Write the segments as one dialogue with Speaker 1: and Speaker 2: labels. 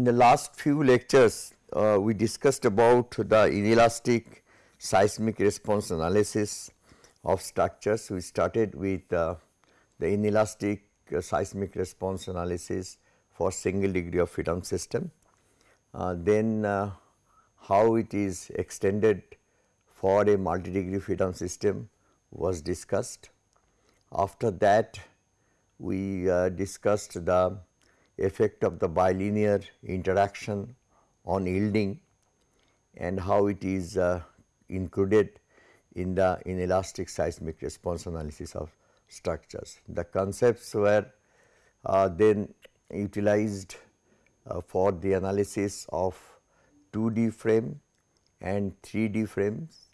Speaker 1: In the last few lectures, uh, we discussed about the inelastic seismic response analysis of structures. We started with uh, the inelastic uh, seismic response analysis for single degree of freedom system. Uh, then uh, how it is extended for a multi degree freedom system was discussed. After that we uh, discussed the effect of the bilinear interaction on yielding and how it is uh, included in the inelastic seismic response analysis of structures. The concepts were uh, then utilized uh, for the analysis of 2D frame and 3D frames.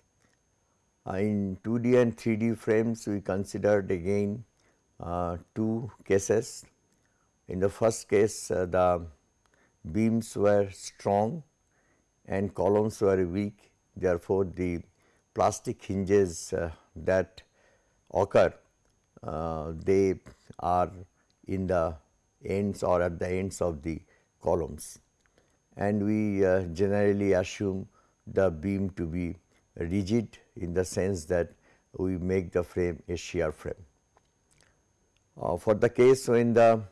Speaker 1: Uh, in 2D and 3D frames we considered again uh, two cases. In the first case uh, the beams were strong and columns were weak therefore, the plastic hinges uh, that occur uh, they are in the ends or at the ends of the columns and we uh, generally assume the beam to be rigid in the sense that we make the frame a shear frame. Uh, for the case when the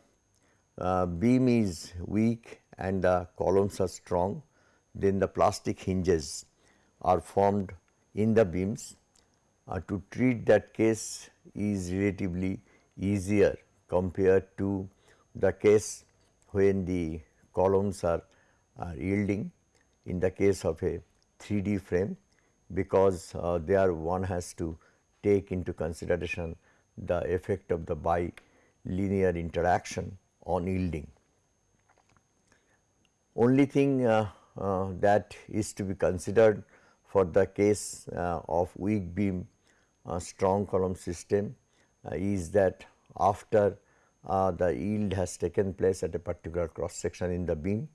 Speaker 1: uh, beam is weak and the columns are strong, then the plastic hinges are formed in the beams. Uh, to treat that case is relatively easier compared to the case when the columns are, are yielding. In the case of a 3D frame because uh, there one has to take into consideration the effect of the bilinear interaction on yielding. Only thing uh, uh, that is to be considered for the case uh, of weak beam uh, strong column system uh, is that after uh, the yield has taken place at a particular cross section in the beam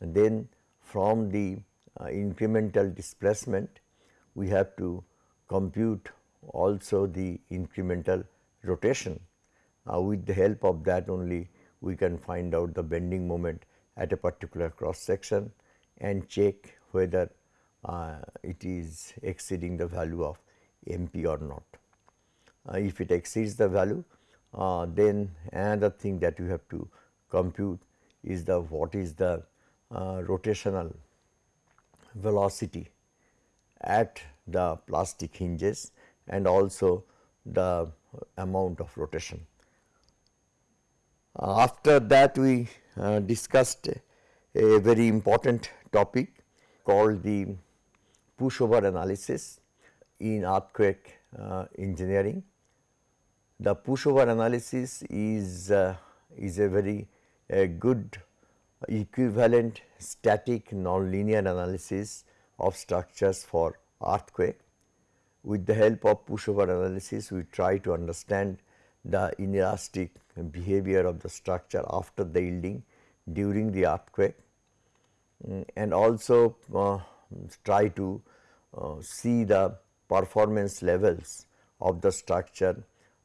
Speaker 1: then from the incremental displacement we have to compute also the incremental rotation. With the help of that only we can find out the bending moment at a particular cross section and check whether uh, it is exceeding the value of MP or not. Uh, if it exceeds the value uh, then another thing that you have to compute is the what is the uh, rotational velocity at the plastic hinges and also the amount of rotation. Uh, after that we uh, discussed a very important topic called the pushover analysis in earthquake uh, engineering. The pushover analysis is, uh, is a very good equivalent static nonlinear analysis of structures for earthquake. With the help of pushover analysis, we try to understand the inelastic behavior of the structure after the yielding during the earthquake mm, and also uh, try to uh, see the performance levels of the structure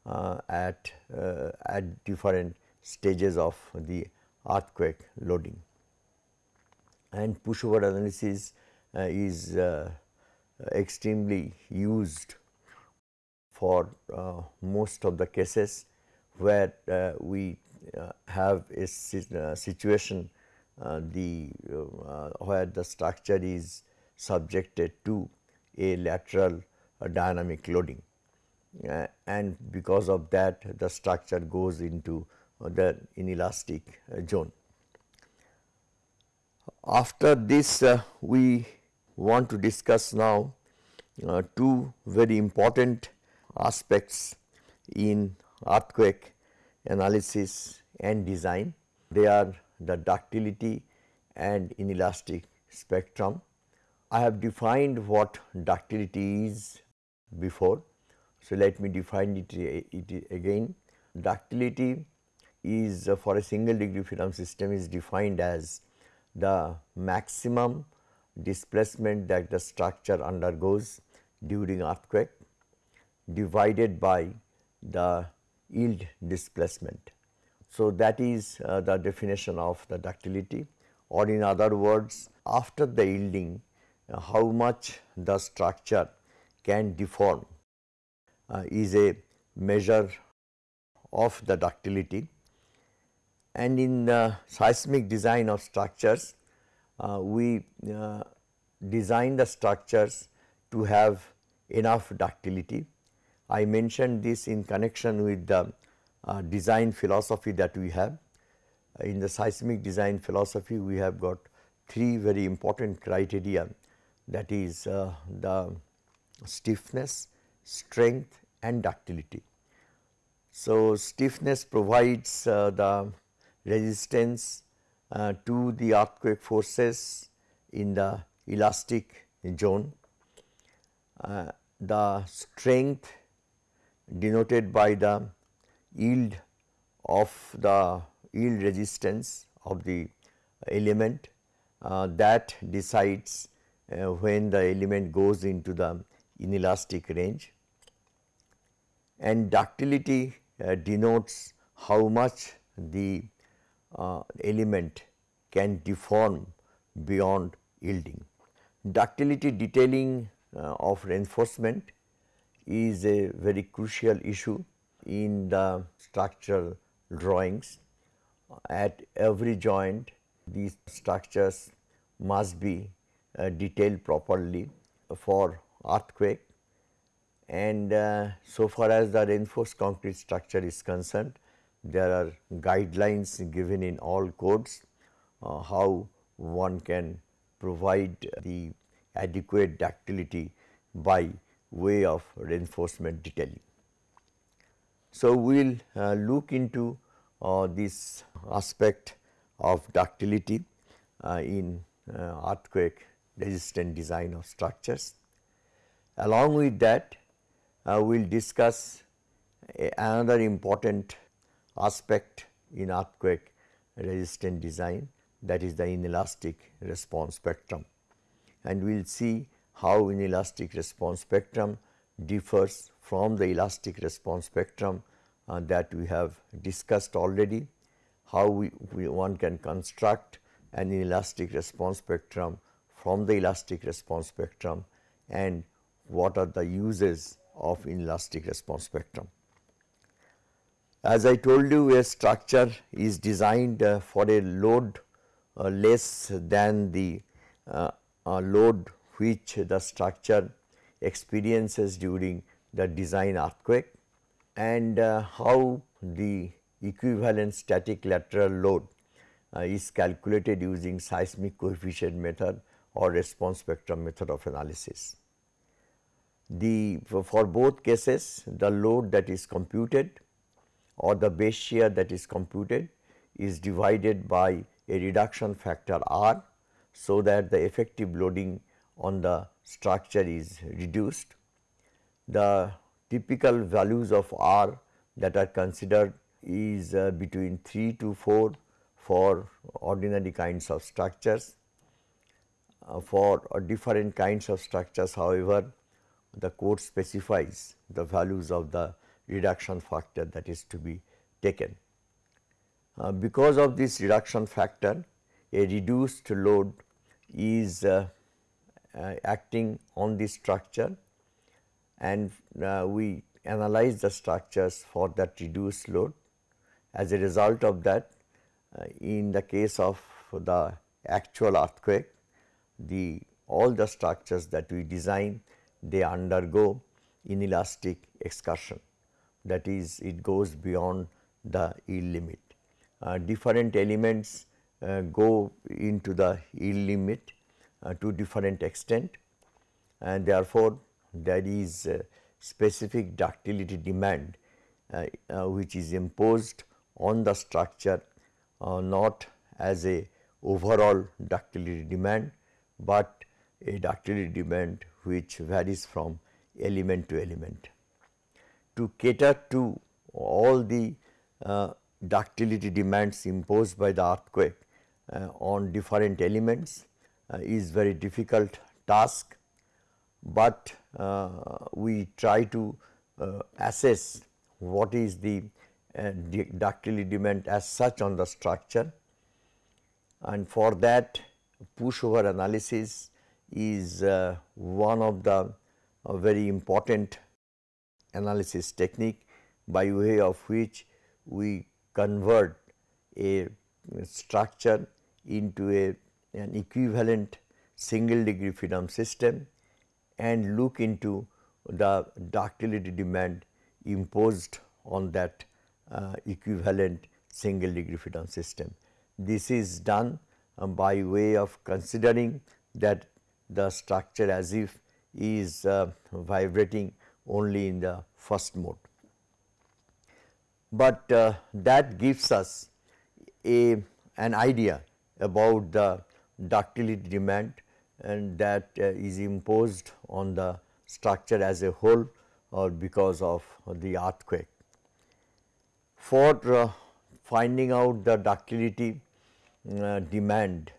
Speaker 1: uh, at, uh, at different stages of the earthquake loading. And pushover analysis uh, is uh, extremely used for uh, most of the cases where uh, we uh, have a situation the where the structure is subjected to a lateral dynamic loading uh, and because of that the structure goes into the inelastic zone. After this uh, we want to discuss now uh, two very important aspects in earthquake analysis and design. They are the ductility and inelastic spectrum. I have defined what ductility is before. So, let me define it, it again. Ductility is uh, for a single degree freedom system is defined as the maximum displacement that the structure undergoes during earthquake divided by the yield displacement. So, that is uh, the definition of the ductility or in other words after the yielding uh, how much the structure can deform uh, is a measure of the ductility and in the seismic design of structures uh, we uh, design the structures to have enough ductility. I mentioned this in connection with the uh, design philosophy that we have. In the seismic design philosophy we have got three very important criteria that is uh, the stiffness, strength and ductility. So, stiffness provides uh, the resistance uh, to the earthquake forces in the elastic zone. Uh, the strength denoted by the yield of the yield resistance of the element uh, that decides uh, when the element goes into the inelastic range and ductility uh, denotes how much the uh, element can deform beyond yielding. Ductility detailing uh, of reinforcement is a very crucial issue in the structural drawings. At every joint these structures must be uh, detailed properly for earthquake and uh, so far as the reinforced concrete structure is concerned there are guidelines given in all codes uh, how one can provide the adequate ductility by way of reinforcement detailing. So, we will uh, look into uh, this aspect of ductility uh, in uh, earthquake resistant design of structures. Along with that, uh, we will discuss another important aspect in earthquake resistant design that is the inelastic response spectrum. And we will see how inelastic response spectrum differs from the elastic response spectrum uh, that we have discussed already, how we, we, one can construct an inelastic response spectrum from the elastic response spectrum and what are the uses of inelastic response spectrum. As I told you a structure is designed uh, for a load uh, less than the uh, uh, load which the structure experiences during the design earthquake and uh, how the equivalent static lateral load uh, is calculated using seismic coefficient method or response spectrum method of analysis. The for both cases the load that is computed or the base shear that is computed is divided by a reduction factor R so that the effective loading on the structure is reduced. The typical values of R that are considered is uh, between 3 to 4 for ordinary kinds of structures. Uh, for uh, different kinds of structures however, the code specifies the values of the reduction factor that is to be taken. Uh, because of this reduction factor, a reduced load is uh, acting on the structure and uh, we analyze the structures for that reduced load. As a result of that, uh, in the case of the actual earthquake, the all the structures that we design they undergo inelastic excursion that is it goes beyond the yield limit. Uh, different elements uh, go into the yield limit uh, to different extent. And therefore, there is specific ductility demand uh, uh, which is imposed on the structure uh, not as a overall ductility demand, but a ductility demand which varies from element to element. To cater to all the uh, ductility demands imposed by the earthquake uh, on different elements is very difficult task, but uh, we try to uh, assess what is the uh, ductility demand as such on the structure. And for that pushover analysis is uh, one of the uh, very important analysis technique by way of which we convert a structure into a an equivalent single degree freedom system and look into the ductility demand imposed on that uh, equivalent single degree freedom system. This is done um, by way of considering that the structure as if is uh, vibrating only in the first mode. But uh, that gives us a an idea about the ductility demand and that uh, is imposed on the structure as a whole or because of the earthquake. For uh, finding out the ductility uh, demand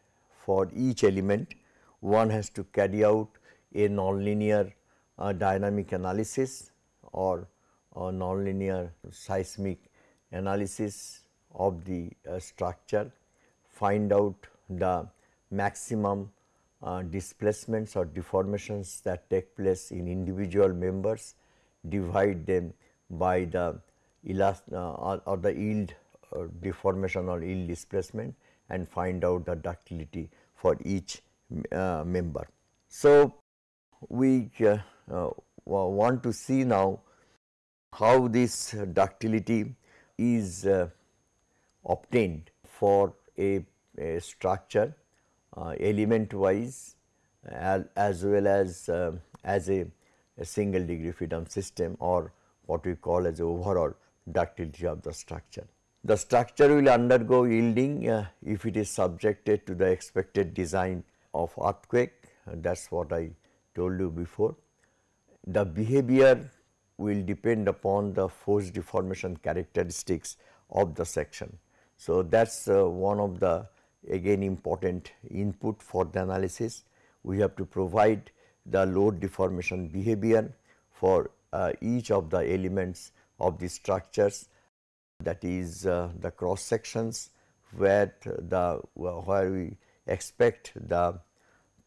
Speaker 1: for each element, one has to carry out a nonlinear uh, dynamic analysis or a nonlinear seismic analysis of the uh, structure, find out the maximum uh, displacements or deformations that take place in individual members, divide them by the elast uh, or, or, the yield uh, deformation or yield displacement and find out the ductility for each uh, member. So, we uh, uh, want to see now how this ductility is obtained for a, a structure uh, element wise as, well as uh, as a, a, single degree freedom system or what we call as overall ductility of the structure. The structure will undergo yielding uh, if it is subjected to the expected design of earthquake that is what I told you before. The behavior will depend upon the force deformation characteristics of the section. So, that is uh, one of the again important input for the analysis. We have to provide the load deformation behavior for uh, each of the elements of the structures that is uh, the cross sections where the where we expect the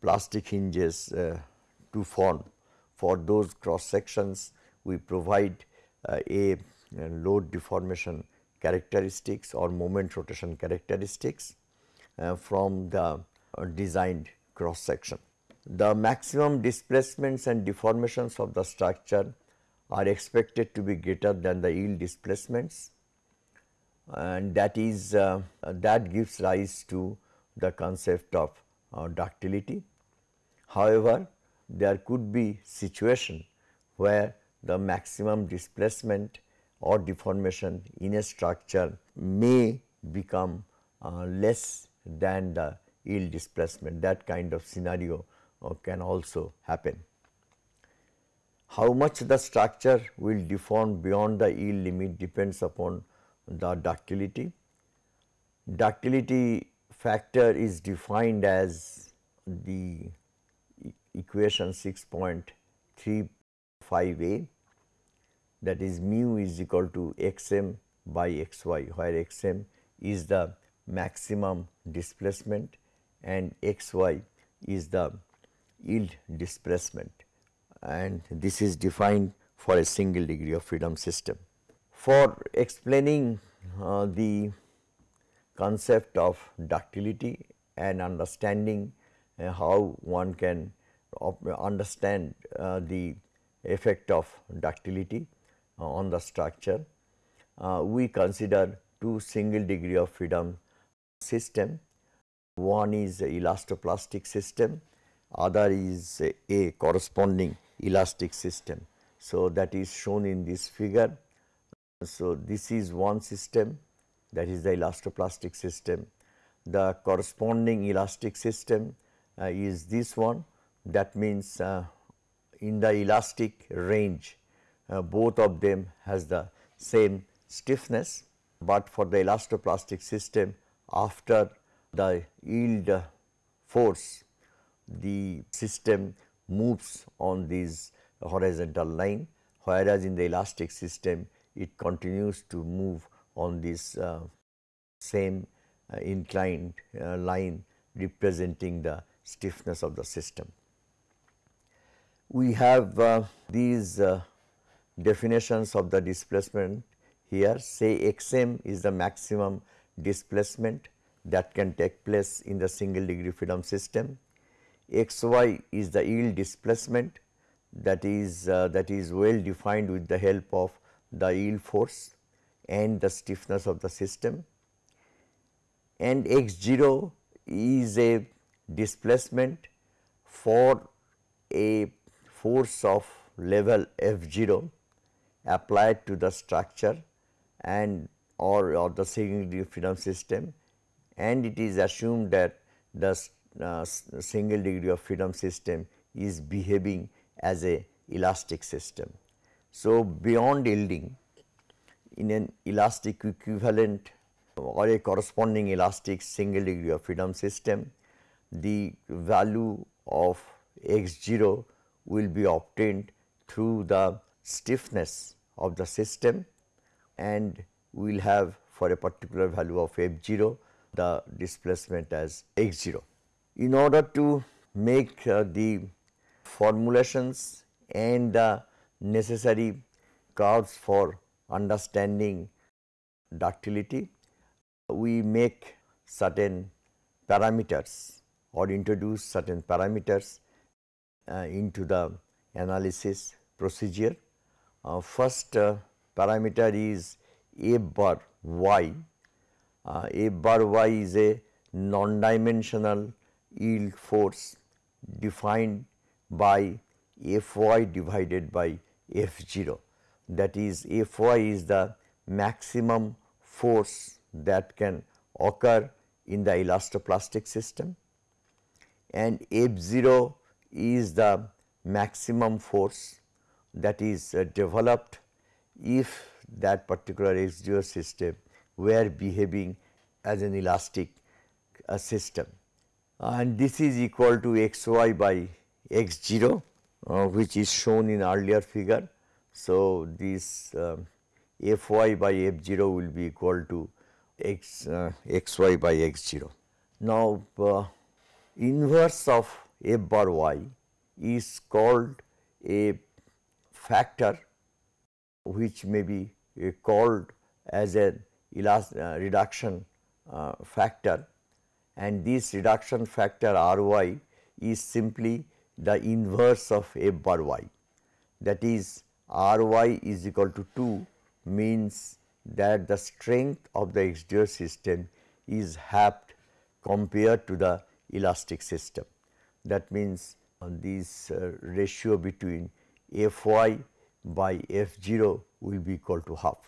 Speaker 1: plastic hinges uh, to form. For those cross sections we provide uh, a, a load deformation characteristics or moment rotation characteristics uh, from the uh, designed cross section. The maximum displacements and deformations of the structure are expected to be greater than the yield displacements and that is uh, that gives rise to the concept of uh, ductility. However, there could be situation where the maximum displacement or deformation in a structure may become uh, less than the yield displacement that kind of scenario uh, can also happen. How much the structure will deform beyond the yield limit depends upon the ductility. Ductility factor is defined as the equation 6.35a that is mu is equal to xm by xy where xm is the maximum displacement and xy is the yield displacement and this is defined for a single degree of freedom system. For explaining uh, the concept of ductility and understanding uh, how one can understand uh, the effect of ductility uh, on the structure, uh, we consider two single degree of freedom system. One is elastoplastic system, other is a corresponding elastic system. So, that is shown in this figure. So, this is one system that is the elastoplastic system. The corresponding elastic system uh, is this one that means uh, in the elastic range uh, both of them has the same stiffness, but for the elastoplastic system after the yield force the system moves on this horizontal line whereas in the elastic system it continues to move on this uh, same uh, inclined uh, line representing the stiffness of the system. We have uh, these uh, definitions of the displacement here say xm is the maximum displacement that can take place in the single degree freedom system. xy is the yield displacement that is uh, that is well defined with the help of the yield force and the stiffness of the system and x 0 is a displacement for a force of level f 0 applied to the structure and or, or the single degree freedom system and it is assumed that the uh, single degree of freedom system is behaving as a elastic system. So, beyond yielding in an elastic equivalent or a corresponding elastic single degree of freedom system, the value of x 0 will be obtained through the stiffness of the system and we will have for a particular value of f 0 the displacement as x 0. In order to make uh, the formulations and the necessary curves for understanding ductility, we make certain parameters or introduce certain parameters uh, into the analysis procedure. Uh, first uh, parameter is f bar y. Uh, f bar y is a non-dimensional yield force defined by f y divided by f 0 that is f y is the maximum force that can occur in the elastoplastic system and f 0 is the maximum force that is uh, developed if that particular x 0 system were behaving as an elastic uh, system and this is equal to x y by x 0 uh, which is shown in earlier figure. So, this uh, f y by f 0 will be equal to x uh, x y by x 0. Now, uh, inverse of f bar y is called a factor which may be called as a uh, reduction uh, factor and this reduction factor R y is simply the inverse of f bar y that is R y is equal to 2 means that the strength of the exterior system is halved compared to the elastic system. That means, uh, this uh, ratio between f y by f 0 will be equal to half.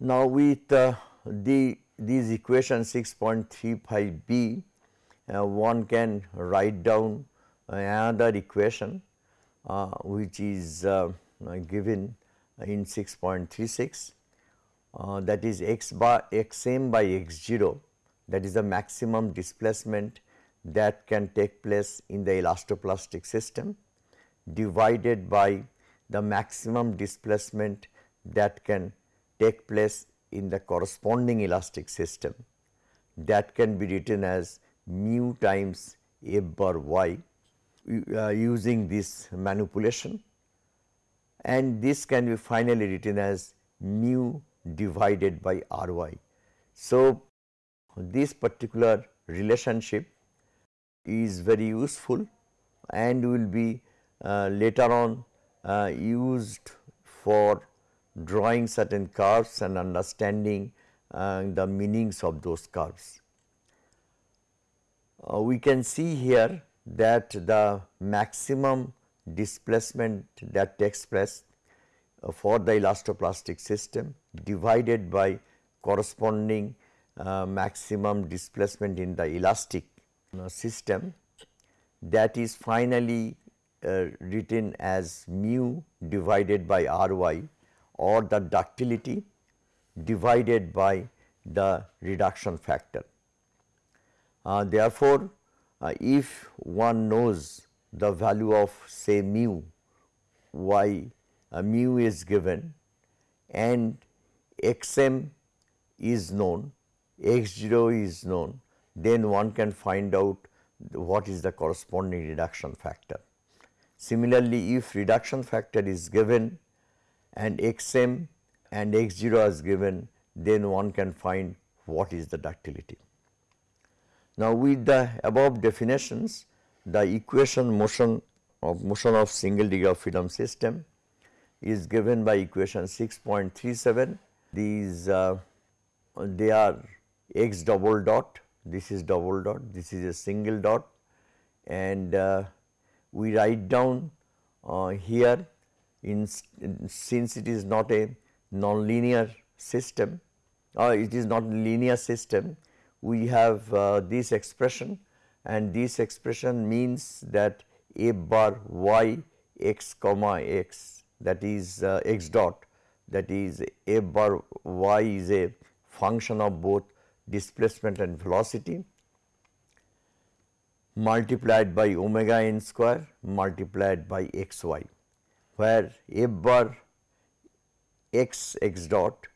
Speaker 1: Now, with uh, the these equation 6.35 b uh, one can write down another equation uh, which is uh, given in 6.36 uh, that is x bar x m by x 0 that is the maximum displacement that can take place in the elastoplastic system divided by the maximum displacement that can take place in the corresponding elastic system that can be written as mu times f bar y uh, using this manipulation and this can be finally written as mu divided by r y. So, this particular relationship is very useful and will be uh, later on used for drawing certain curves and understanding uh, the meanings of those curves. Uh, we can see here that the maximum displacement that takes place uh, for the elastoplastic system divided by corresponding uh, maximum displacement in the elastic uh, system that is finally uh, written as mu divided by r y or the ductility divided by the reduction factor. Uh, therefore, uh, if one knows the value of say mu y uh, mu is given and x m is known x0 is known, then one can find out what is the corresponding reduction factor. Similarly, if reduction factor is given and xm and x0 is given, then one can find what is the ductility. Now, with the above definitions, the equation motion of motion of single degree of freedom system is given by equation 6.37. These uh, they are x double dot, this is double dot, this is a single dot and uh, we write down uh, here in, in, since it is not a nonlinear system or it is not linear system we have uh, this expression and this expression means that a bar y x comma x that is uh, x dot that is a bar y is a function of both displacement and velocity multiplied by omega n square multiplied by x y where f bar x x dot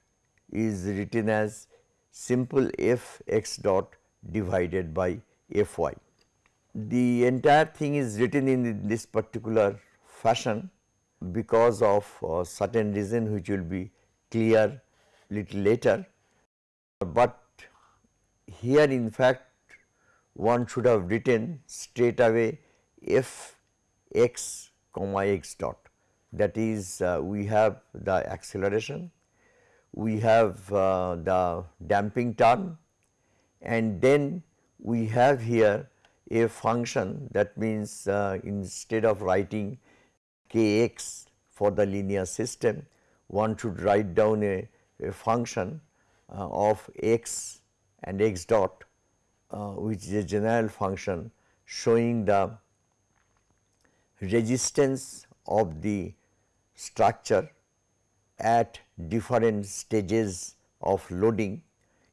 Speaker 1: is written as simple f x dot divided by f y. The entire thing is written in this particular fashion because of a certain reason which will be clear little later, but here in fact one should have written straight away f x comma x dot. That is uh, we have the acceleration we have uh, the damping term and then we have here a function that means uh, instead of writing kx for the linear system one should write down a, a function uh, of x and x dot which is a general function showing the resistance of the structure at different stages of loading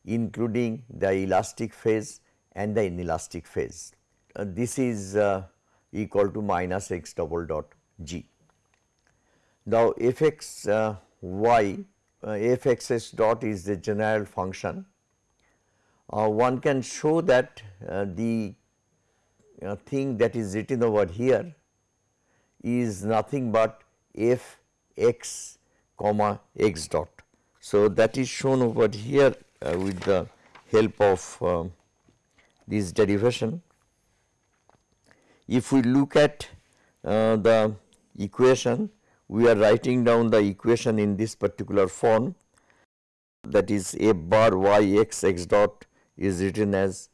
Speaker 1: including the elastic phase and the inelastic phase. Uh, this is uh, equal to minus x double dot g. Now, f x uh, uh, dot is the general function. Uh, one can show that uh, the thing that is written over here is nothing but f x comma x dot. So, that is shown over here uh, with the help of uh, this derivation. If we look at uh, the equation, we are writing down the equation in this particular form that is f bar y x x dot is written as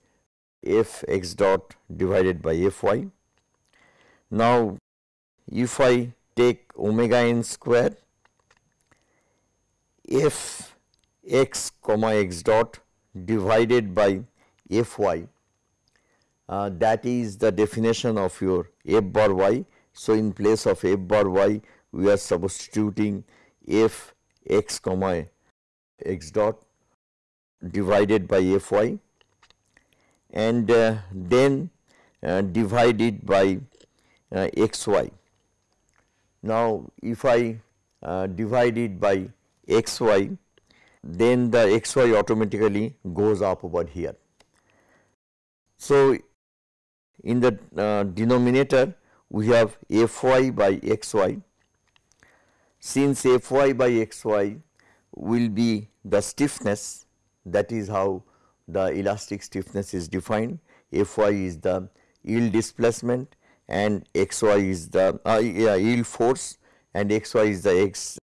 Speaker 1: f x dot divided by f y. Now, if I take omega n square f x comma x dot divided by f y uh, that is the definition of your f bar y. So, in place of f bar y we are substituting f x comma x dot divided by f y and uh, then uh, divided by uh, x y. Now, if I uh, divide it by x y then the x y automatically goes up over here. So, in the uh, denominator we have f y by x y. Since f y by x y will be the stiffness that is how the elastic stiffness is defined f y is the yield displacement and x y is the uh, yeah, yield force and x y is the x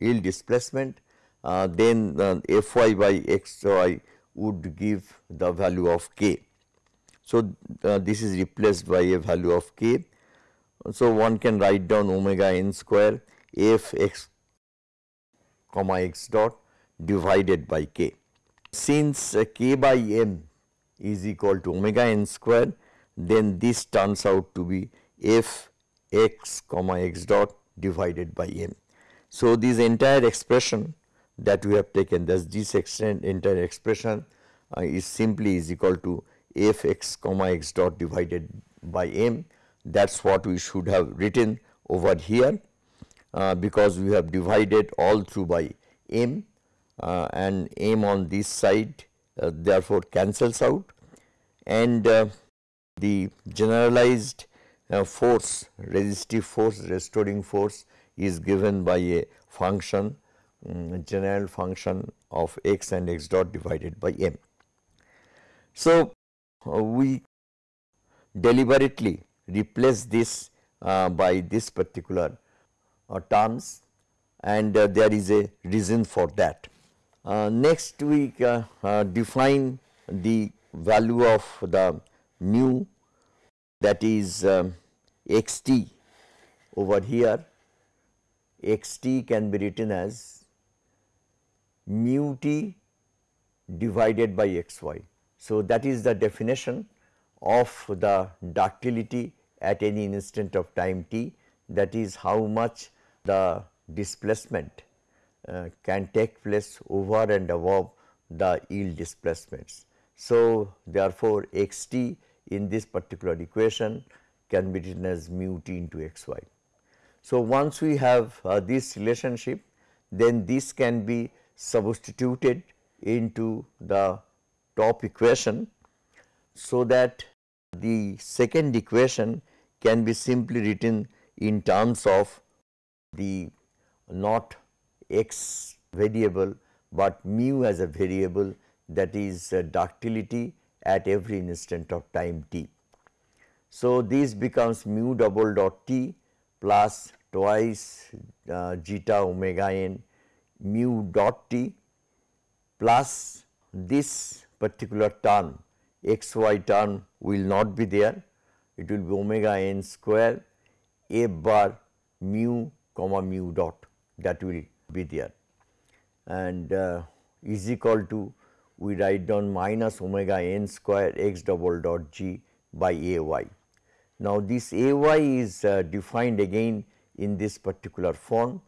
Speaker 1: yield displacement uh, then uh, f y by x y would give the value of k. So, uh, this is replaced by a value of k. So, one can write down omega n square f x comma x dot divided by k. Since uh, k by m is equal to omega n square, then this turns out to be f x comma x dot divided by m. So, this entire expression that we have taken thus this extent entire expression uh, is simply is equal to f x comma x dot divided by m that is what we should have written over here uh, because we have divided all through by m and m on this side uh, therefore cancels out and uh, the generalized uh, force resistive force restoring force is given by a function um, general function of x and x dot divided by m. So, uh, we deliberately replace this uh, by this particular uh, terms and uh, there is a reason for that. Uh, next we uh, define the value of the mu that is um, x t over here x t can be written as mu t divided by x y. So, that is the definition of the ductility at any instant of time t that is how much the displacement uh, can take place over and above the yield displacements. So, therefore, x t in this particular equation can be written as mu t into x y. So, once we have uh, this relationship then this can be substituted into the top equation so that the second equation can be simply written in terms of the not x variable, but mu as a variable that is uh, ductility at every instant of time t. So, this becomes mu double dot t plus twice uh, zeta omega n mu dot t plus this particular term x y term will not be there it will be omega n square a bar mu comma mu dot that will be there. And uh, is equal to we write down minus omega n square x double dot g by a y. Now, this a y is uh, defined again in this particular form.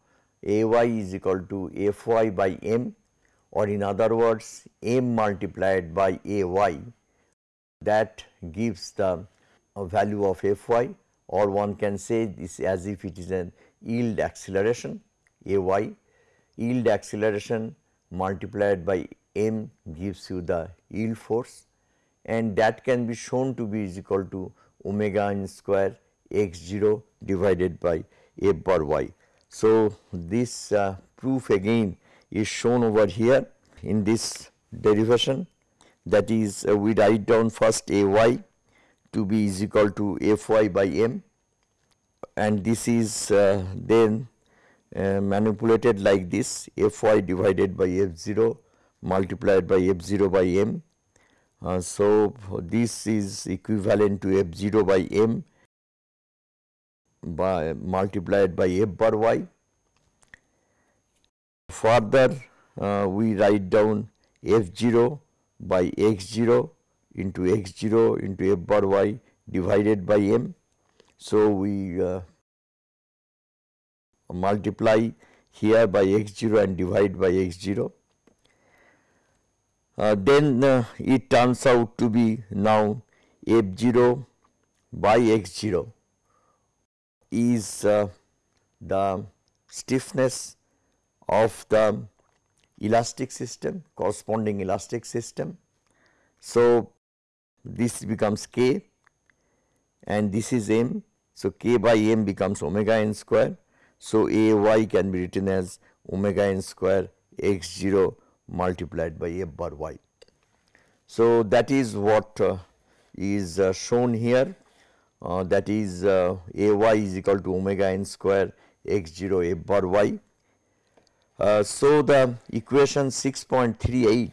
Speaker 1: A y is equal to f y by m or in other words m multiplied by a y. That gives the uh, value of f y or one can say this as if it is an yield acceleration a y yield acceleration multiplied by m gives you the yield force and that can be shown to be is equal to omega n square x 0 divided by f bar y. So, this uh, proof again is shown over here in this derivation that is uh, we write down first a y to be is equal to f y by m and this is uh, then uh, manipulated like this f y divided by f 0 multiplied by f 0 by m. Uh, so, this is equivalent to f 0 by m by multiplied by f bar y. Further uh, we write down f 0 by x 0 into x 0 into f bar y divided by m. So, we uh, multiply here by x 0 and divide by x 0. Uh, then uh, it turns out to be now f 0 by x 0 is uh, the stiffness of the elastic system corresponding elastic system. So, this becomes k and this is m. So, k by m becomes omega n square. So, a y can be written as omega n square x 0 multiplied by f bar y. So, that is what uh, is uh, shown here uh, that is uh, a y is equal to omega n square x 0 f bar y. Uh, so, the equation 6.38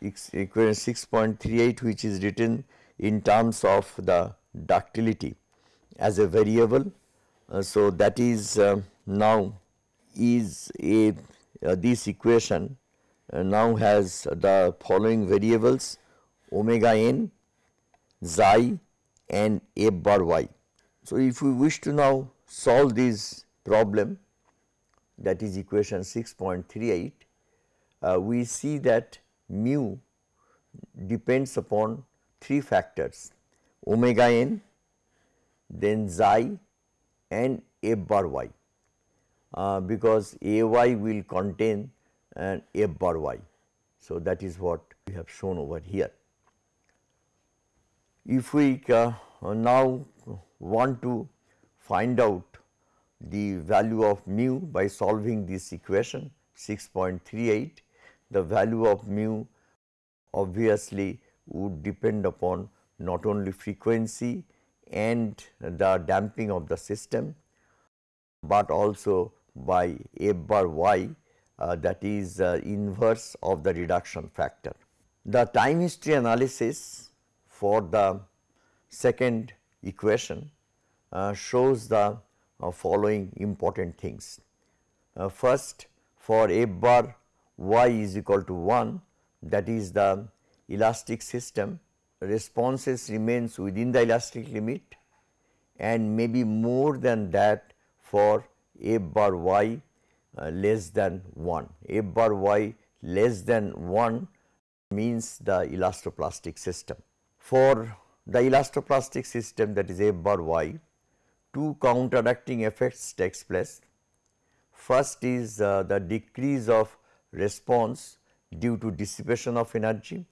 Speaker 1: equation 6.38 which is written in terms of the ductility as a variable. Uh, so, that is uh, now is a uh, this equation now has the following variables omega n, xi and f bar y. So, if we wish to now solve this problem that is equation 6.38, uh, we see that mu depends upon three factors omega n, then xi and f bar y uh, because a y will contain an f bar y. So, that is what we have shown over here. If we uh, now want to find out the value of mu by solving this equation 6.38, the value of mu obviously would depend upon not only frequency and the damping of the system, but also by f bar y uh, that is uh, inverse of the reduction factor. The time history analysis for the second equation uh, shows the uh, following important things. Uh, first for f bar y is equal to 1 that is the elastic system responses remains within the elastic limit and maybe more than that for f bar y uh, less than 1. f bar y less than 1 means the elastoplastic system. For the elastoplastic system that is f bar y, two counteracting effects takes place. First is uh, the decrease of response due to dissipation of energy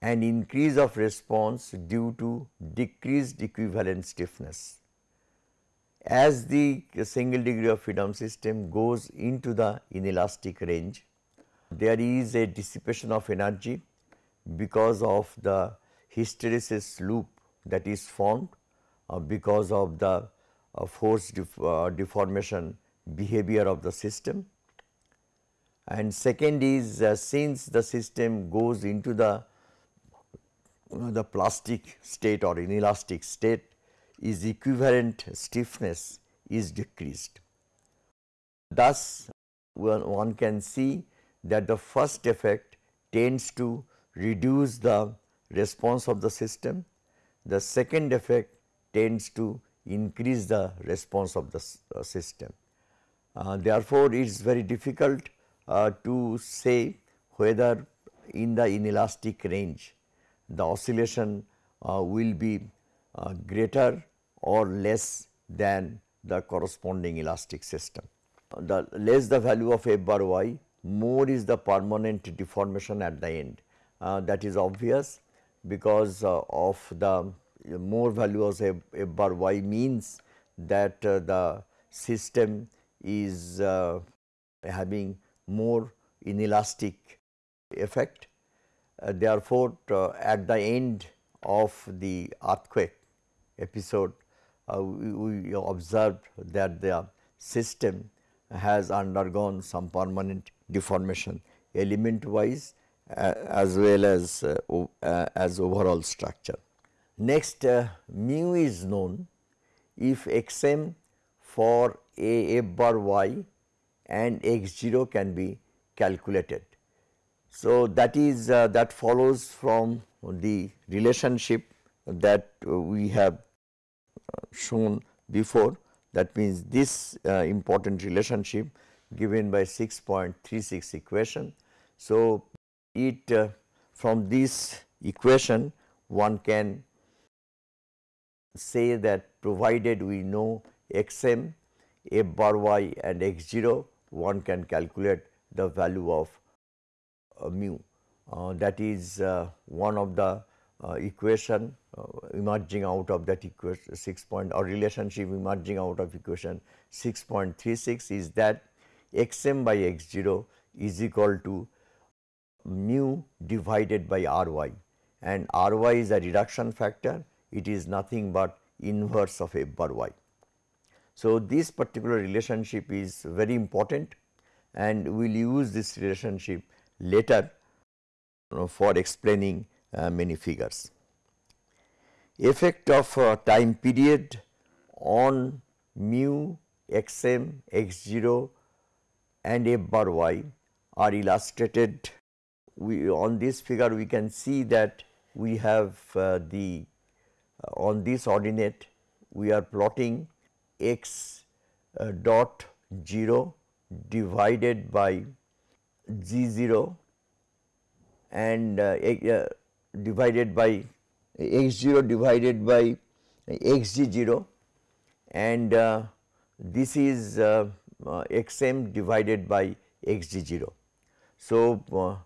Speaker 1: and increase of response due to decreased equivalent stiffness. As the single degree of freedom system goes into the inelastic range, there is a dissipation of energy because of the hysteresis loop that is formed uh, because of the uh, force def uh, deformation behavior of the system. And second is uh, since the system goes into the the plastic state or inelastic state is equivalent stiffness is decreased. Thus, one can see that the first effect tends to reduce the response of the system, the second effect tends to increase the response of the uh, system. Uh, therefore, it is very difficult uh, to say whether in the inelastic range the oscillation uh, will be uh, greater or less than the corresponding elastic system. The less the value of f bar y, more is the permanent deformation at the end. Uh, that is obvious because uh, of the more value of f, bar y means that uh, the system is uh, having more inelastic effect uh, therefore, uh, at the end of the earthquake episode, uh, we, we observed that the system has undergone some permanent deformation element wise uh, as well as uh, uh, as overall structure. Next mu is known if xm for a f bar y and x 0 can be calculated. So, that is uh, that follows from the relationship that we have uh, shown before that means this uh, important relationship given by 6.36 equation. So, it uh, from this equation one can say that provided we know x m, f bar y and x 0 one can calculate the value of uh, mu uh, that is uh, one of the equation emerging out of that equation 6 point or relationship emerging out of equation 6.36 is that x m by x 0 is equal to mu divided by r y and r y is a reduction factor. It is nothing but inverse of f bar y. So, this particular relationship is very important. And we will use this relationship later for explaining uh, many figures. Effect of uh, time period on mu x m x 0 and f bar y are illustrated. We on this figure we can see that we have uh, the uh, on this ordinate we are plotting x uh, dot 0 divided by g 0 and uh, uh, divided by x 0 divided by x g 0 and uh, this is uh, uh, x m divided by x g 0. So, uh,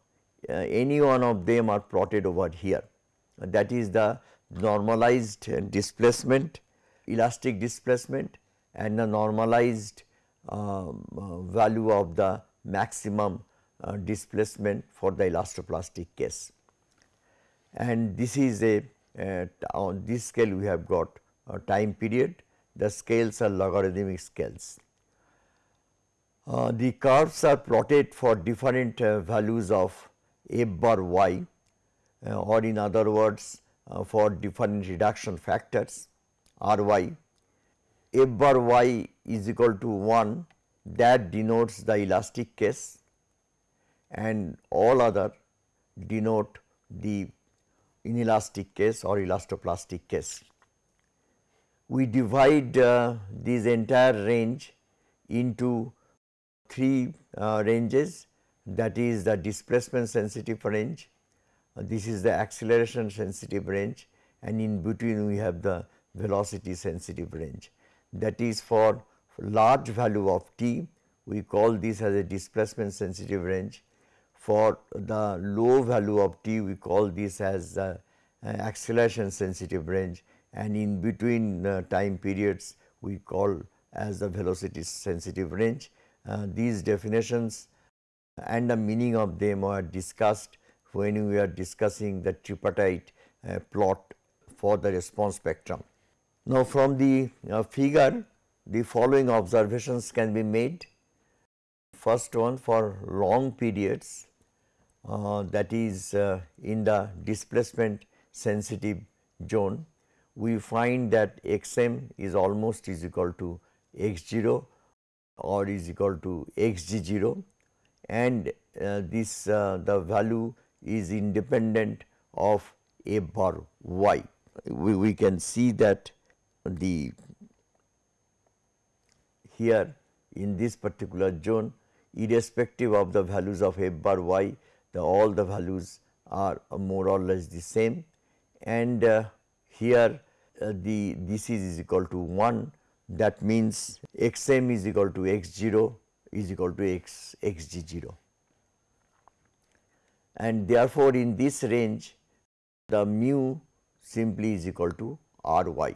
Speaker 1: uh, any one of them are plotted over here. That is the normalized displacement, elastic displacement and the normalized um, uh, value of the maximum uh, displacement for the elastoplastic case. And this is a uh, on this scale we have got a time period, the scales are logarithmic scales. Uh, the curves are plotted for different uh, values of f bar y uh, or in other words for different reduction factors r y. f bar y is equal to 1 that denotes the elastic case and all other denote the inelastic case or elastoplastic case. We divide uh, this entire range into three uh, ranges that is the displacement sensitive range, uh, this is the acceleration sensitive range and in between we have the velocity sensitive range. That is for large value of t we call this as a displacement sensitive range. For the low value of t we call this as uh, acceleration sensitive range and in between uh, time periods we call as the velocity sensitive range uh, these definitions and the meaning of them are discussed when we are discussing the tripartite uh, plot for the response spectrum. Now, from the uh, figure the following observations can be made. First one for long periods uh, that is uh, in the displacement sensitive zone we find that x m is almost is equal to x 0 or is equal to x g 0 and uh, this uh, the value is independent of a bar y. We, we can see that the here in this particular zone irrespective of the values of f bar y the all the values are more or less the same. And uh, here uh, the this is equal to 1 that means x m is equal to x 0 is equal to x x g 0 and therefore, in this range the mu simply is equal to r y.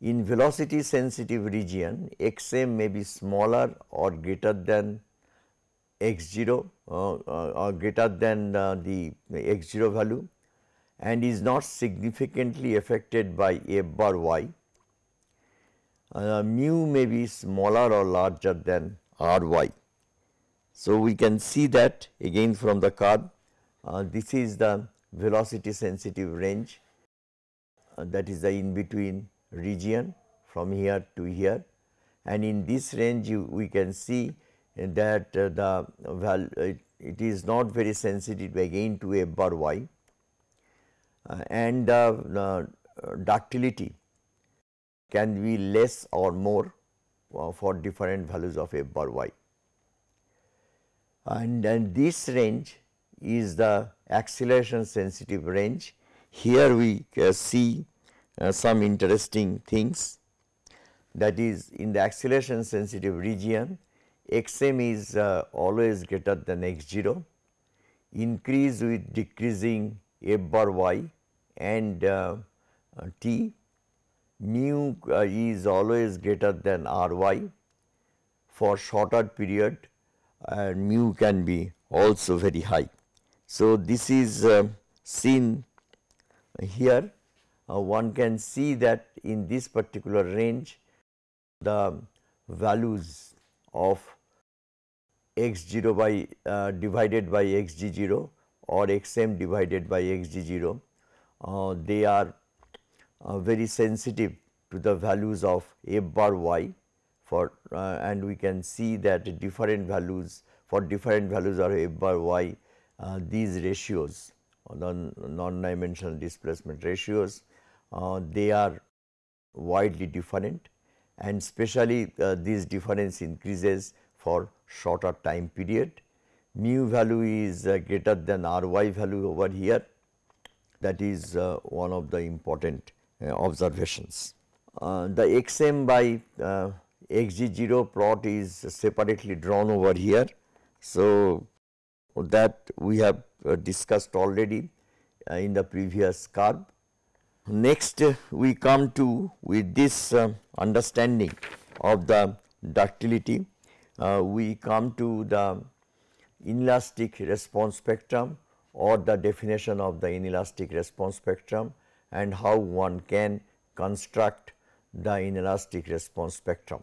Speaker 1: In velocity sensitive region x m may be smaller or greater than x 0 uh, uh, or greater than uh, the x 0 value and is not significantly affected by f bar y uh, mu may be smaller or larger than r y. So, we can see that again from the curve uh, this is the velocity sensitive range uh, that is the in between region from here to here and in this range you, we can see that uh, the val it, it is not very sensitive again to a bar y uh, and uh, ductility can be less or more for different values of f bar y. And, and this range is the acceleration sensitive range. Here we uh, see uh, some interesting things that is in the acceleration sensitive region x m is uh, always greater than x 0 increase with decreasing f bar y and uh, uh, t mu uh, is always greater than r y for shorter period and mu can be also very high. So, this is uh, seen here uh, one can see that in this particular range the values of x 0 by uh, divided by x g 0 or x m divided by x g 0 uh, they are uh, very sensitive to the values of f bar y for uh, and we can see that different values for different values of f bar y uh, these ratios the non-dimensional displacement ratios they are widely different and especially this difference increases for shorter time period. Mu value is uh, greater than r y value over here that is uh, one of the important uh, observations. Uh, the x m by uh, x g 0 plot is separately drawn over here. So, that we have discussed already in the previous curve. Next uh, we come to with this uh, understanding of the ductility, we come to the inelastic response spectrum or the definition of the inelastic response spectrum and how one can construct the inelastic response spectrum.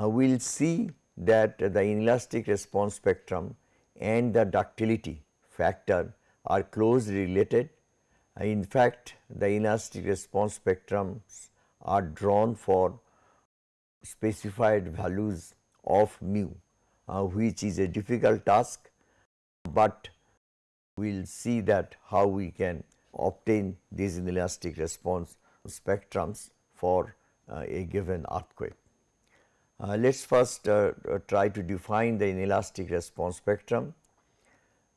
Speaker 1: Uh, we will see that the inelastic response spectrum and the ductility factor are closely related. Uh, in fact, the inelastic response spectrums are drawn for specified values of mu, uh, which is a difficult task, but we will see that how we can obtain these inelastic response spectrums for uh, a given earthquake. Uh, Let us first uh, uh, try to define the inelastic response spectrum.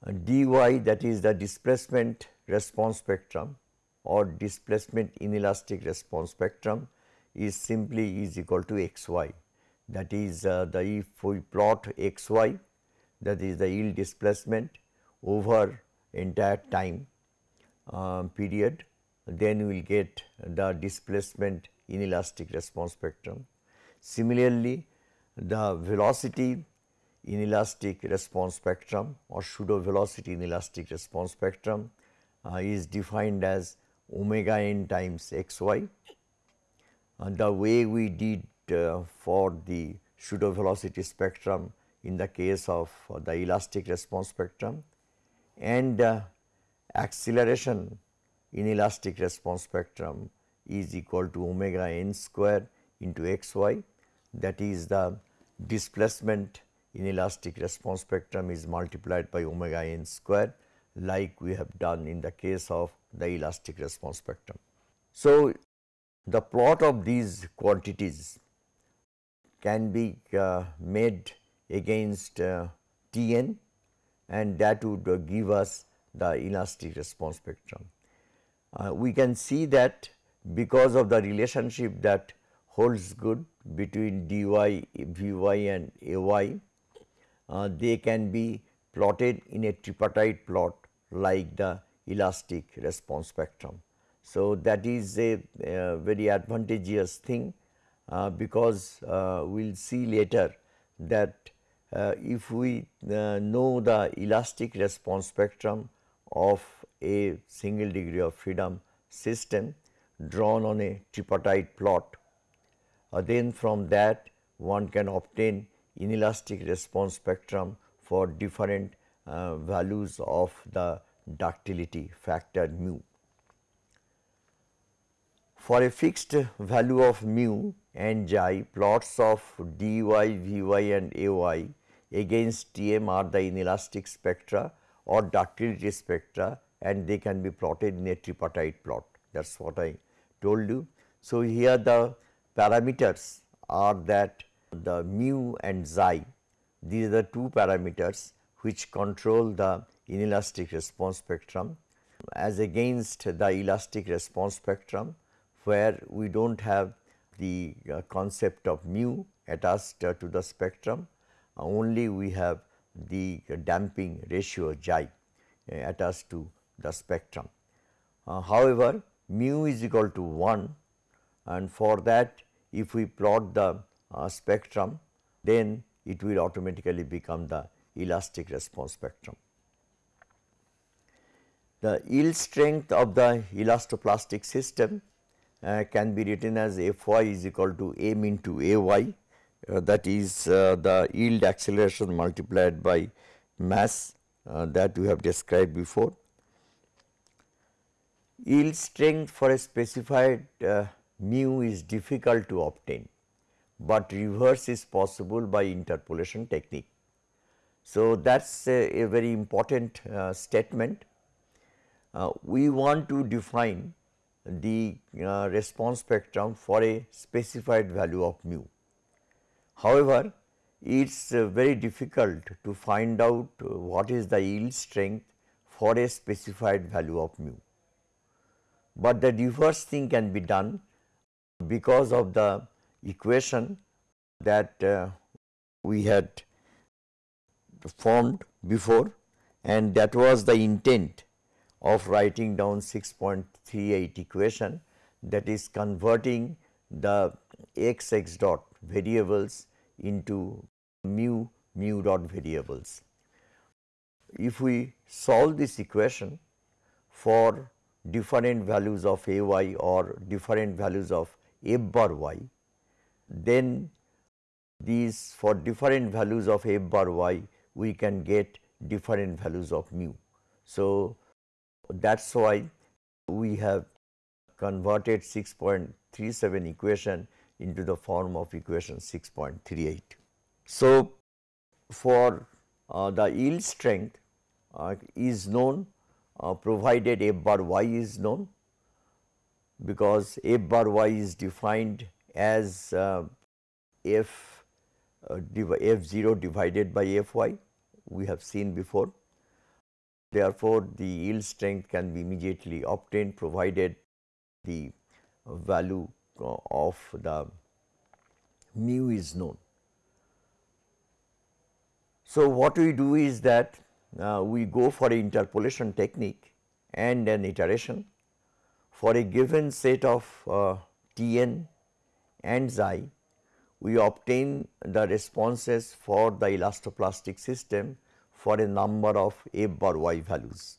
Speaker 1: Uh, dy that is the displacement response spectrum or displacement inelastic response spectrum is simply is equal to xy. That is uh, the if we plot xy that is the yield displacement over entire time uh, period then we will get the displacement inelastic response spectrum. Similarly, the velocity inelastic response spectrum or pseudo velocity inelastic response spectrum uh, is defined as omega n times x y. Uh, the way we did for the pseudo velocity spectrum in the case of uh, the elastic response spectrum and uh, acceleration inelastic response spectrum is equal to omega n square into x y that is the displacement inelastic response spectrum is multiplied by omega n square like we have done in the case of the elastic response spectrum. So, the plot of these quantities can be uh, made against uh, T n and that would give us the elastic response spectrum. Uh, we can see that because of the relationship that holds good between dy, vy and ay, uh, they can be plotted in a tripartite plot like the elastic response spectrum. So, that is a, a very advantageous thing because uh, we will see later that uh, if we uh, know the elastic response spectrum of a single degree of freedom system drawn on a tripartite plot, uh, then from that one can obtain inelastic response spectrum for different uh, values of the ductility factor mu. For a fixed value of mu and xi, plots of dy, vy and ay against Tm are the inelastic spectra or ductility spectra and they can be plotted in a tripartite plot that is what I told you. So, here the parameters are that the mu and xi these are the two parameters which control the inelastic response spectrum as against the elastic response spectrum where we do not have the uh, concept of mu attached uh, to the spectrum uh, only we have the damping ratio xi attached to the spectrum. However, mu is equal to 1 and for that if we plot the uh, spectrum then it will automatically become the elastic response spectrum. The yield strength of the elastoplastic system uh, can be written as F y is equal to m into A y uh, that is uh, the yield acceleration multiplied by mass uh, that we have described before yield strength for a specified uh, mu is difficult to obtain, but reverse is possible by interpolation technique. So, that is a, a, very important statement. We want to define the uh, response spectrum for a specified value of mu. However, it is uh, very difficult to find out what is the yield strength for a specified value of mu but the reverse thing can be done because of the equation that uh, we had formed before and that was the intent of writing down 6.38 equation that is converting the x x dot variables into mu mu dot variables. If we solve this equation for different values of a y or different values of f bar y, then these for different values of f bar y we can get different values of mu. So, that is why we have converted 6.37 equation into the form of equation 6.38. So, for uh, the yield strength uh, is known uh, provided f bar y is known because f bar y is defined as uh, f uh, f 0 divided by f y we have seen before. Therefore, the yield strength can be immediately obtained provided the value uh, of the mu is known. So, what we do is that uh, we go for an interpolation technique and an iteration for a given set of uh, T n and xi we obtain the responses for the elastoplastic system for a number of f bar y values.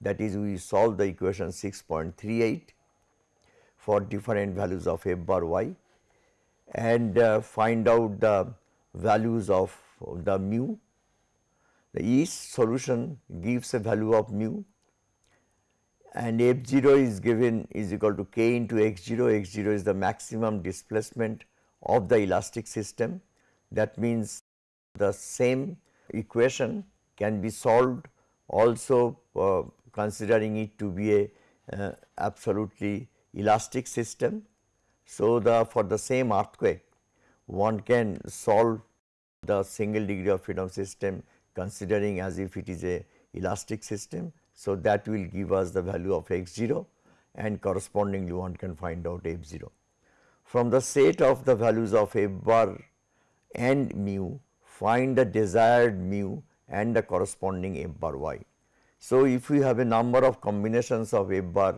Speaker 1: That is we solve the equation 6.38 for different values of f bar y and uh, find out the values of the mu. The each solution gives a value of mu and f 0 is given is equal to k into x 0, x 0 is the maximum displacement of the elastic system. That means the same equation can be solved also uh, considering it to be a uh, absolutely elastic system. So, the for the same earthquake one can solve the single degree of freedom system considering as if it is a elastic system. So, that will give us the value of x 0 and correspondingly one can find out f 0 from the set of the values of f bar and mu find the desired mu and the corresponding f bar y. So, if we have a number of combinations of f bar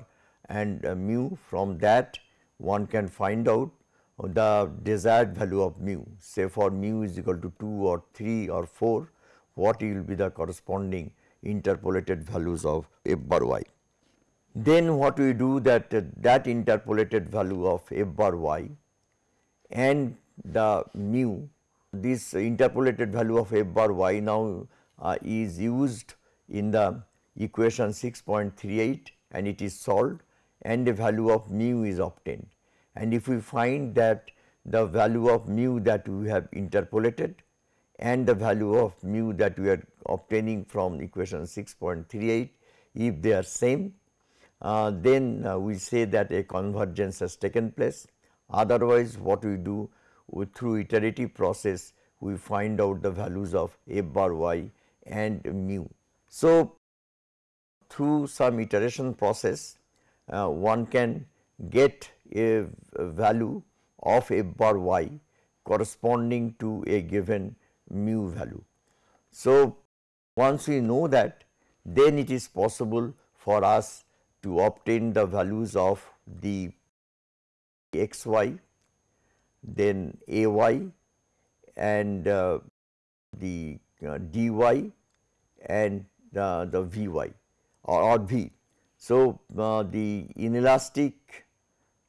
Speaker 1: and uh, mu from that one can find out the desired value of mu say for mu is equal to 2 or 3 or 4 what will be the corresponding interpolated values of f bar y. Then what we do that uh, that interpolated value of f bar y and the mu this interpolated value of f bar y now uh, is used in the equation 6.38 and it is solved and the value of mu is obtained. And if we find that the value of mu that we have interpolated and the value of mu that we are obtaining from equation 6.38 if they are same uh, then uh, we say that a convergence has taken place. Otherwise, what we do through iterative process we find out the values of f bar y and mu. So, through some iteration process uh, one can get a, a value of f bar y corresponding to a given mu value. So, once we know that then it is possible for us to obtain the values of the x y, then a y and uh, the uh, dy and uh, the v y or, or v. So, uh, the inelastic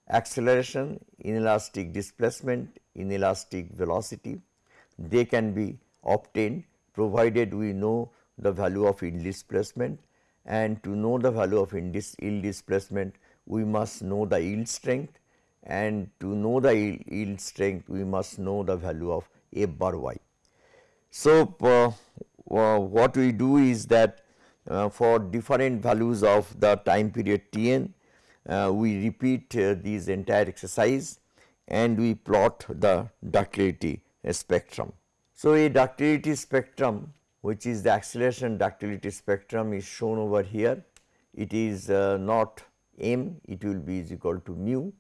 Speaker 1: acceleration, inelastic displacement, inelastic velocity they can be obtained provided we know the value of yield displacement and to know the value of yield displacement we must know the yield strength and to know the yield strength we must know the value of f bar y. So, uh, uh, what we do is that uh, for different values of the time period t n uh, we repeat uh, these entire exercise and we plot the ductility spectrum. So, a ductility spectrum which is the acceleration ductility spectrum is shown over here. It is uh, not m, it will be is equal to mu.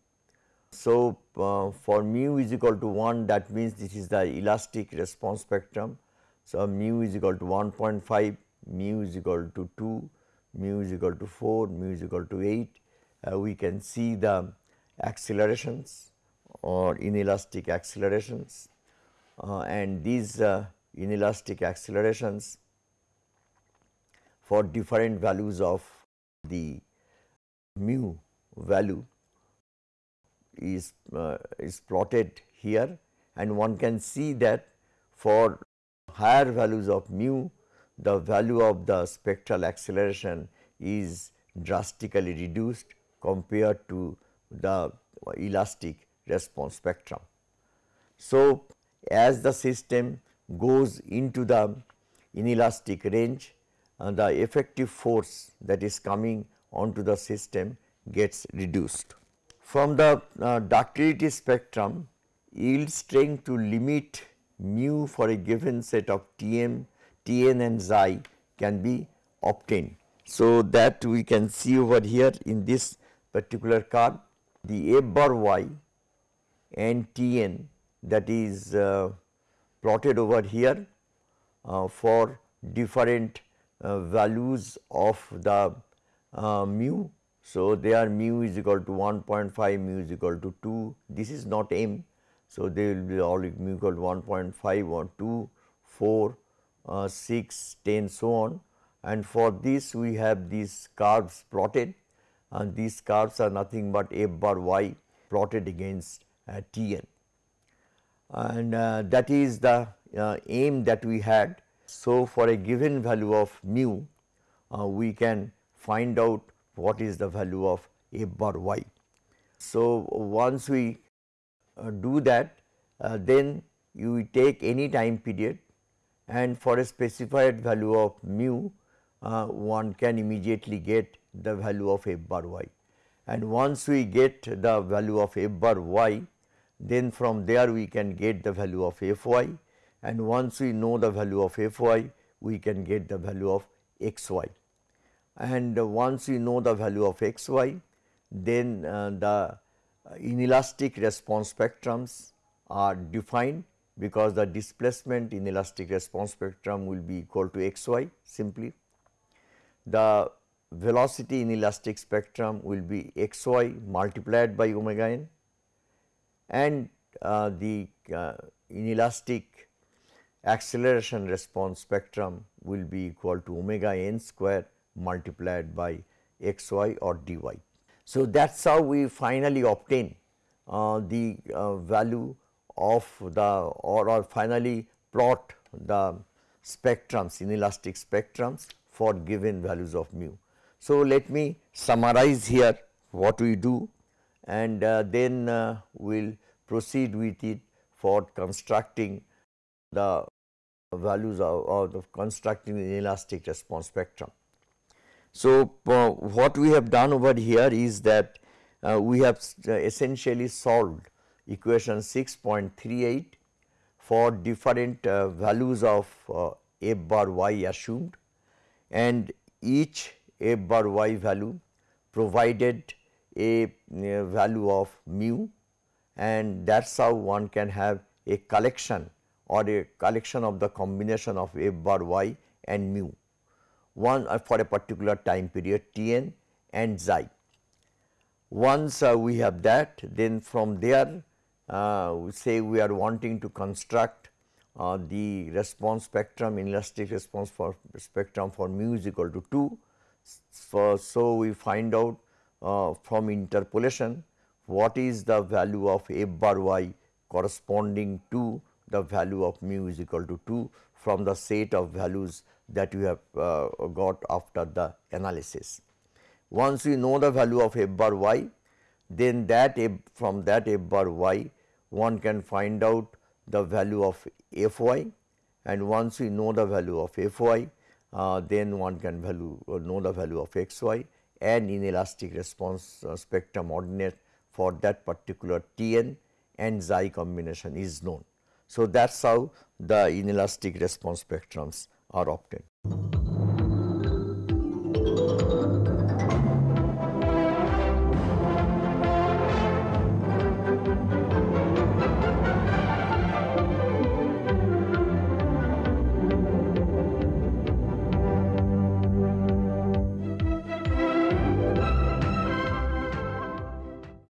Speaker 1: So, uh, for mu is equal to 1 that means this is the elastic response spectrum. So, mu is equal to 1.5, mu is equal to 2, mu is equal to 4, mu is equal to 8. Uh, we can see the accelerations or inelastic accelerations uh, and these uh, inelastic accelerations for different values of the mu value is, uh, is plotted here and one can see that for higher values of mu the value of the spectral acceleration is drastically reduced compared to the elastic response spectrum. So, as the system goes into the inelastic range, uh, the effective force that is coming onto the system gets reduced. From the uh, ductility spectrum, yield strength to limit mu for a given set of Tm, Tn and xi can be obtained. So, that we can see over here in this particular curve the f bar y and Tn that is uh, plotted over here uh, for different uh, values of the uh, mu. So, there mu is equal to 1.5, mu is equal to 2, this is not m. So, they will be all mu equal to 1.5 or 2, 4, uh, 6, 10 so on and for this we have these curves plotted and these curves are nothing but f bar y plotted against uh, Tn and uh, that is the uh, aim that we had. So, for a given value of mu uh, we can find out what is the value of f bar y. So, once we uh, do that uh, then you take any time period and for a specified value of mu uh, one can immediately get the value of f bar y. And once we get the value of f bar y then from there we can get the value of f y and once we know the value of f y we can get the value of x y. And once we know the value of x y then uh, the inelastic response spectrums are defined because the displacement inelastic response spectrum will be equal to x y simply. The velocity inelastic spectrum will be x y multiplied by omega n and uh, the uh, inelastic acceleration response spectrum will be equal to omega n square multiplied by x y or dy. So, that is how we finally obtain uh, the uh, value of the or, or finally plot the spectrums inelastic spectrums for given values of mu. So, let me summarize here what we do and uh, then uh, we will proceed with it for constructing the values of, of constructing the inelastic response spectrum. So, uh, what we have done over here is that uh, we have uh, essentially solved equation 6.38 for different uh, values of uh, f bar y assumed. And each f bar y value provided a, a value of mu. And that is how one can have a collection or a collection of the combination of f bar y and mu one uh, for a particular time period t n and xi. Once uh, we have that then from there uh, we say we are wanting to construct uh, the response spectrum inelastic response for spectrum for mu is equal to 2. So, so we find out uh, from interpolation what is the value of f bar y corresponding to the value of mu is equal to 2 from the set of values that you have uh, got after the analysis. Once we know the value of f bar y, then that f from that f bar y one can find out the value of f y and once we know the value of f y uh, then one can value uh, know the value of x y and inelastic response uh, spectrum ordinate for that particular T n and xi combination is known. So, that is how the inelastic response spectrums are opted.